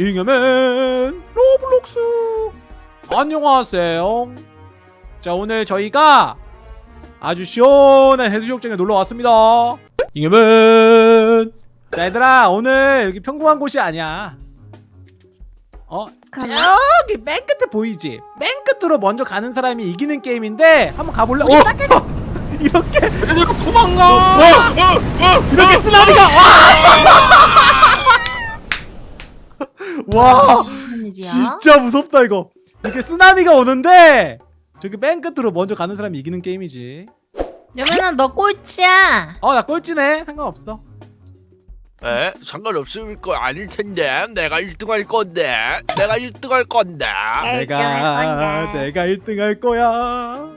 잉여맨 Roblox 안녕하세요 자 오늘 저희가 아주 시원한 해수욕장에 놀러 왔습니다 잉여맨 자 얘들아 오늘 여기 평범한 곳이 아니야 어? 저기 맨 끝에 보이지? 맨 끝으로 먼저 가는 사람이 이기는 게임인데 한번 가볼래? 어? 이렇게 얘들아 도망가! 이렇게 쓰나미가 와! 진짜 무섭다 이거 이렇게 쓰나미가 오는데 저기 맨 끝으로 먼저 가는 사람이 이기는 게임이지 여면아 너 꼴찌야. 어나 꼴찌네 상관없어 에? 상관없을 거 아닐 텐데 내가 1등 할 건데 내가 1등 할 건데 내가 내가 1등 할 거야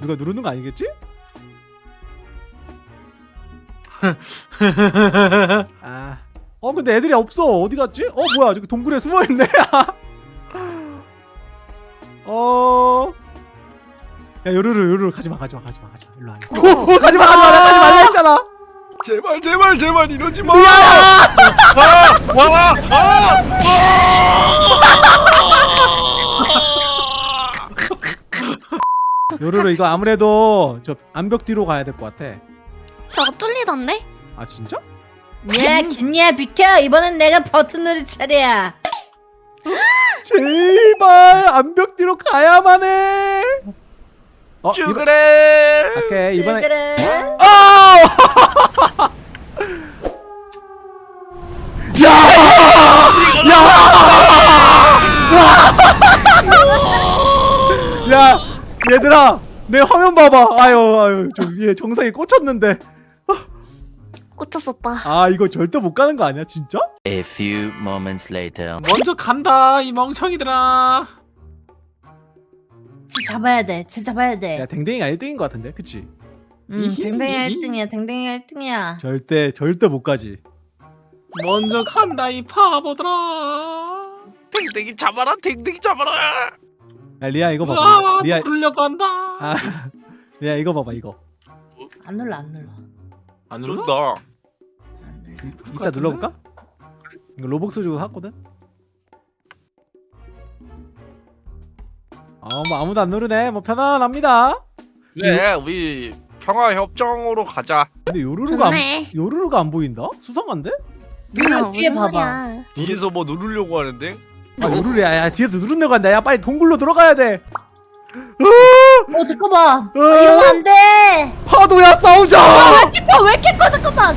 누가 누르는 거 아니겠지? 아. 어 근데 애들이 없어 어디 갔지? 어 뭐야 저기 동굴에 숨어있네 어... 야 요루루 요루루 가지마 가지마 가지마 가지마 일로 와 일로 와. 오, 오, 가지마 가지마 나 가지 말라 했잖아 제발 제발 제발 이러지 마! 야! 아! 와! 아! 요루루 이거 아무래도 저 암벽 뒤로 가야 될 것 같아 저거 뚫리던데? 아 진짜? 야 김리야 비켜. 이번엔 내가 버튼 누릴 차례야. 제발 암벽 뒤로 가야만 해 어, 이번, 죽으래! 오케이 이번에 그래. 아! 야! 야! 야! 얘들아, 내 화면 봐봐. 아유, 아유, 좀얘 정상에 꽂혔는데. 꽂혔었다. 아, 이거 절대 못 가는 거 아니야, 진짜? A few moments later. 먼저 간다 이 멍청이들아 쟤 잡아야 돼. 쟤 잡아야 야, 돼. 댕댕이가 1등인 것 같은데, 그치? 음, 댕댕이가 1등이야. 댕댕이가 1등이야. 절대, 절대 못 가지. 먼저 간다 이 바보들아 댕댕이 잡아라 댕댕이 잡아라! 야, 리아 이거 봐봐. 아 리아, 누르려고 한다 아, 리아 이거 봐봐, 이거. 안 눌러 안 눌러. 안 눌러? 이- 이따 같은데? 눌러볼까? 이거 Robux 주고 샀거든? 아, 뭐 아무도 안 누르네. 뭐 편안합니다. 그래 우리 평화협정으로 가자 근데 요루루가 안. 요루루가 안 보인다? 수상한데? 누나 어, 뒤에 봐봐. 뒤에서 뭐 누르려고 하는데 아 요루루야 야 뒤에도 누른다고 한다 야 빨리 동굴로 들어가야 돼 어 잠깐만. 어, 이러면 안 돼. 파도야 싸우자 왜 이렇게 커? 왜 이렇게 커? 잠깐만.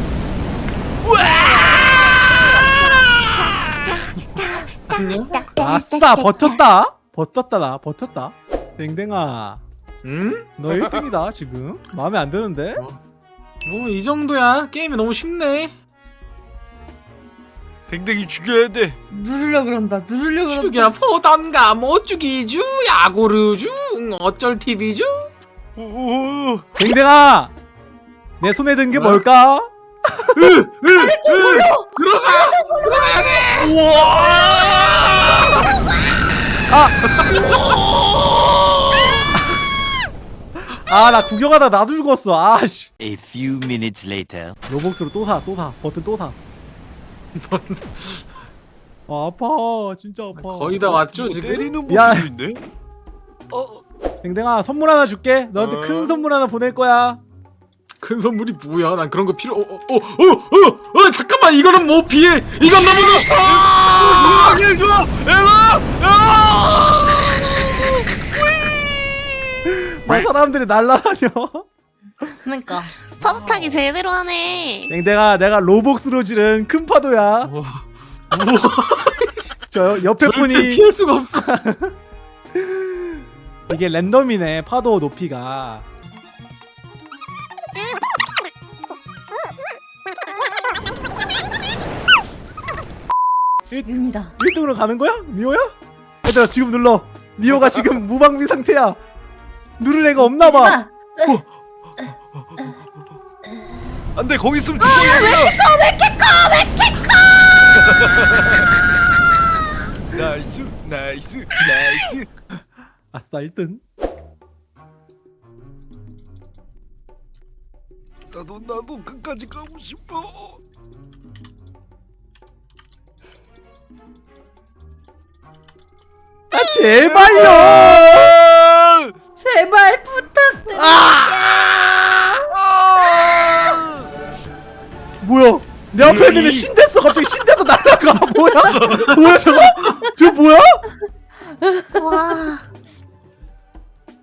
안녕? 아싸 버텼다 버텼다 나 버텼다 댕댕아 응? 너 1등이다 지금 마음에 안 드는데? 뭐이 정도야 게임이 너무 쉽네 댕댕이 죽여야 돼 누르려 그런다. 누르려 그런다. 죽여 뭐 죽이주 야구르주 응, 어쩔 TV주 댕댕아 내 손에 든게 어? 뭘까? 들어가 아나 구경하다 나도 죽었어. 아 씨. A few minutes later. 로벅스로 또 사 또 사. 버튼 또 사. 아 아파. 진짜 아파. 거의 다 왔죠 이거 지금? 때리는 있네 어 댕댕아 선물 하나 줄게. 너한테 어. 큰 선물 하나 보낼 거야 큰 선물이 뭐야? 난 그런 거 필요 어어어 어 어, 어, 잠깐만 이거는 못 피해? 이건 너무 높아! 으악 좋아! 에라 아! 뭐 사람들이 날라다녀? 그러니까. 파도 타기 제대로 하네. 댕댕아 내가 로벅스로 지른 큰 파도야. 저 옆에 분이 피할 수가 없어. 이게 랜덤이네 파도 높이가 지금이다. 1등으로 가는 거야? 미호야? 얘들아 지금 눌러. 미호가 지금 무방비 상태야. 누를 애가 없나봐. 아, 안돼 거기 있으면 죽어 왜 나이스 나이스 나이스. 아싸 1등. 나도 나도 끝까지 가고 싶어 제발요 제발 부탁드려. 뭐야 내 앞에 있는 애 신데스 갑자기 신데도 날라가 뭐야 뭐야 저거 저 뭐야 와.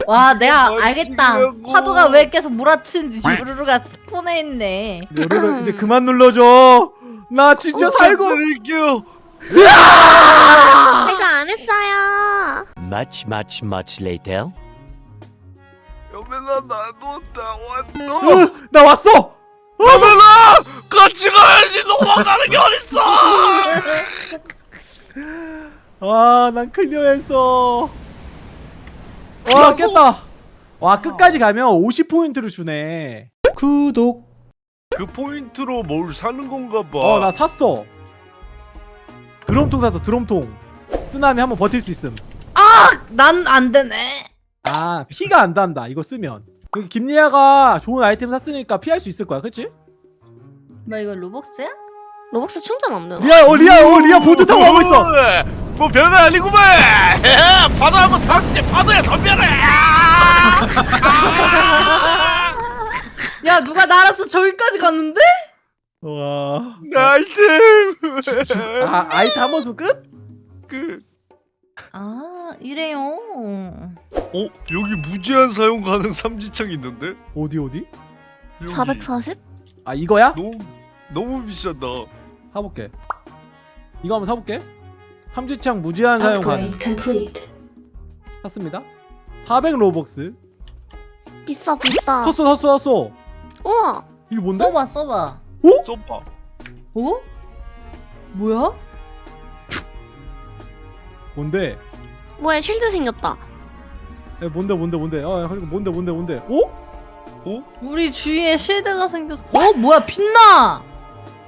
와 내가 뭐 알겠다. 파도가 왜 계속 몰아치는지 요루루가 스폰해 있네. 여러분 이제 그만 눌러줘 나 진짜 살고 드릴게요. Much, much, much later. 여매나 나도 다 왔어. 으, 나 왔어! 여매나 같이 가야지. 도망가는 게 어딨어? 아난 클리어했어. 와 깼다. 와 끝까지 가면 50포인트를 주네. 구독. 그 포인트로 뭘 사는 건가 봐. 어 나 샀어. 드럼통 샀어 드럼통. 쓰나미 한번 버틸 수 있음 난 안 되네. 아 피가 안 단다 이거 쓰면 여기 김리아가 좋은 아이템 샀으니까 피할 수 있을 거야 그치? 뭐 이거 Robux야? Robux 충전 안 되나? 리아 어 리아 어 리아 보트 타고 가고 있어 뭐 별거 아니구만. 파도 한번 타지 파도야 덤벼라. 야 누가 날아서 저기까지 갔는데? 와 나이스. 아, 아이템 한번 쓰면 끝? 그, 아 이래요. 어 여기 무제한 사용 가능 삼지창 있는데? 어디 어디? 여기. 440? 아 이거야? 너무 너무 비싸다. 사볼게 이거 한번 사볼게 삼지창 무제한 사용 가능 샀습니다 400 Robux 비싸 비싸. 샀어 샀어 샀어 우와. 이게 뭔데? 써봐 써봐. 써봐. 어? 뭐야? 뭔데? 뭐야 쉴드 생겼다. 에, 뭔데 뭔데 뭔데 어 이거 뭔데 뭔데 뭔데 어? 우리 주위에 실드가 생겼어. 어 뭐야 빛나?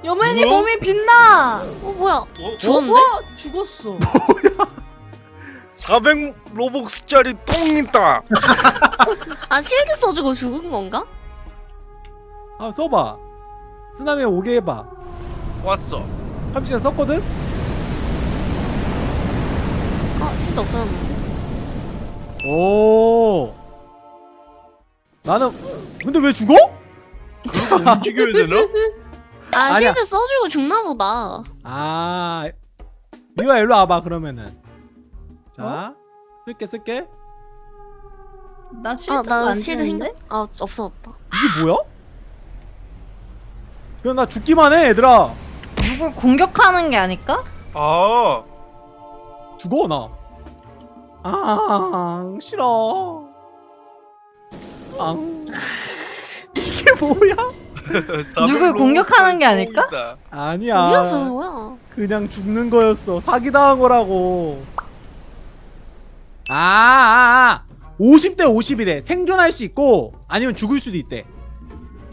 여맨이 뭐야? 몸이 빛나. 어 뭐야? 어? 죽었는데? 어? 죽었어. 400 로벅스짜리 똥 있다. 아 실드 써주고 죽은 건가? 아 써봐 쓰나미 오게 해봐 왔어. 삼지창 썼거든? 아 실드 없어졌는데. 오 나는 근데 왜 죽어? 움직여야 되나? 아 아니야. 실드 써주고 죽나 보다. 아 미화 일로 와봐 그러면은 자 쓸게 쓸게 나 실드가 아나 안 실드? 생겼. 아 없어졌다. 이게 뭐야? 그냥 나 죽기만 해 얘들아 누굴 공격하는 게 아닐까? 아. 죽어 나. 아 싫어. 앙. 이게 뭐야? 400 누굴 공격하는 게 아닐까? 아니야. 어디였어 뭐야? 그냥 죽는 거였어. 사기 당한 거라고. 아, 아, 아. 50대 50이래. 생존할 수 있고 아니면 죽을 수도 있대.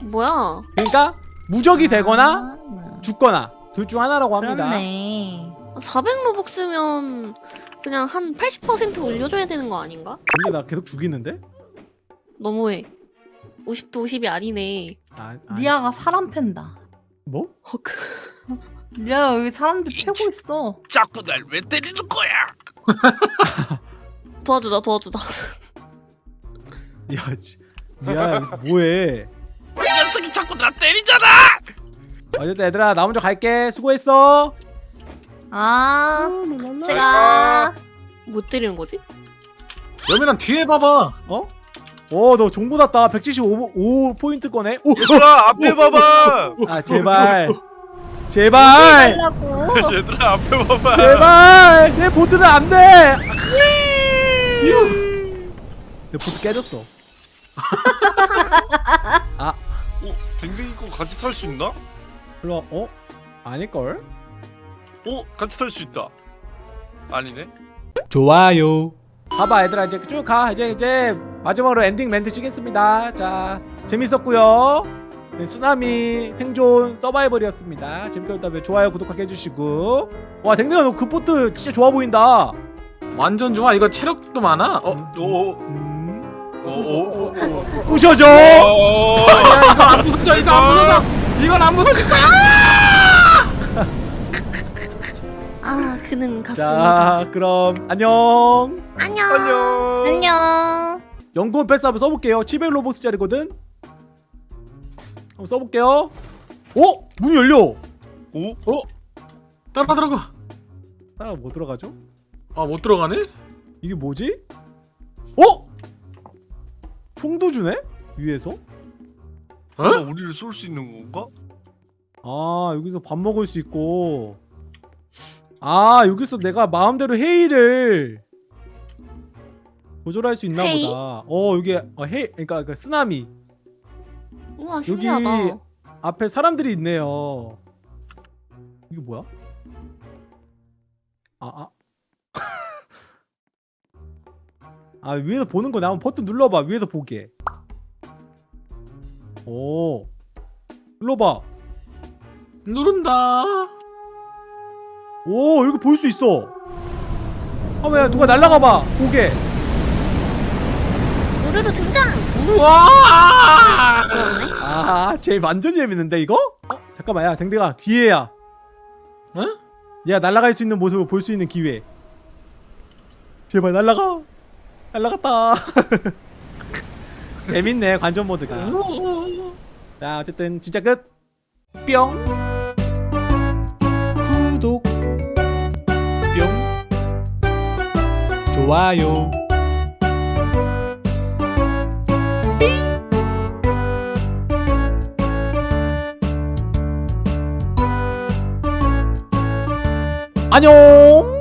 뭐야? 그러니까 무적이 되거나 아, 죽거나 둘 중 하나라고 합니다. 그렇네. 400 로벅스면 그냥 한 80% 올려줘야 되는 거 아닌가? 근데 나 계속 죽이는데? 너무해. 50도 50이 아니네. 아, 아 리아가 사람 팬다. 뭐? 헉. 리아 여기 사람들 패고 있어. 자꾸 날 왜 때리는 거야? 도와주자 도와주자. 야, 지- 야, 뭐해? 이 녀석이 자꾸 나 때리잖아. 어쨌든 얘들아 나 먼저 갈게. 수고했어. 아, 아. 제가 못 때리는 거지? 여민아 뒤에 봐봐. 어? 오, 너 정보 났다. 175 포인트. 오, 얘들아 앞에 봐봐. 아 제발, 제발. 얘들아 앞에 봐봐. 제발. 내 보트는 안 돼. 내 보트 깨졌어. 어, 댕댕이 거 같이 탈 수 있나? 일로 와. 어? 아닐 걸? 어, 같이 탈 수 있다. 아니네. 좋아요. 봐봐 얘들아 이제 쭉 가. 이제 이제 마지막으로 엔딩 멘트 치겠습니다. 자 재밌었고요. 네, 쓰나미 생존 서바이벌이었습니다. 재밌게 봤다면 좋아요 구독하게 해주시고 와 댕댕아 너그 보트 진짜 좋아 보인다. 완전 좋아. 이거 체력도 많아. 어? 오, 음, 오, 오, 오. 부셔줘. 오. 야 이거 안 부서져. 이거 안 부서져. 이건 안 부서질 거야. 그는 갔습니다. 자 그럼 안녕 안녕. 안녕. 안녕. 연구원 패스 한번 써볼게요 700로보스짜리거든 한번 써볼게요 어? 문이 열려 오? 따라 들어가 따라 뭐 들어가죠? 아 못 들어가네? 이게 뭐지? 어? 총도 주네? 위에서? 어? 어? 우리를 쏠 수 있는 건가? 아 여기서 밥 먹을 수 있고 아 여기서 내가 마음대로 회의를 조절할 수 있나 회의? 보다 어 여기 어, 회 그러니까 그 쓰나미 우와 신기하다. 앞에 사람들이 있네요 이게 뭐야? 아 아. 아 위에서 보는 거네 한번 버튼 눌러봐 위에서 보게 오 눌러봐 누른다 오 여기 볼수 있어 아왜 누가 날라가봐 보게 우르르 등장. 우와. 아쟤 완전 재밌는데 이거? 어? 잠깐만 야 댕댕아 기회야 어? 야 날아갈 수 있는 모습을 볼 수 있는 기회 제발 날아가 날아갔다 재밌네 관전 모드가 자 어쨌든 진짜 끝 뿅 구독 좋아요. 안녕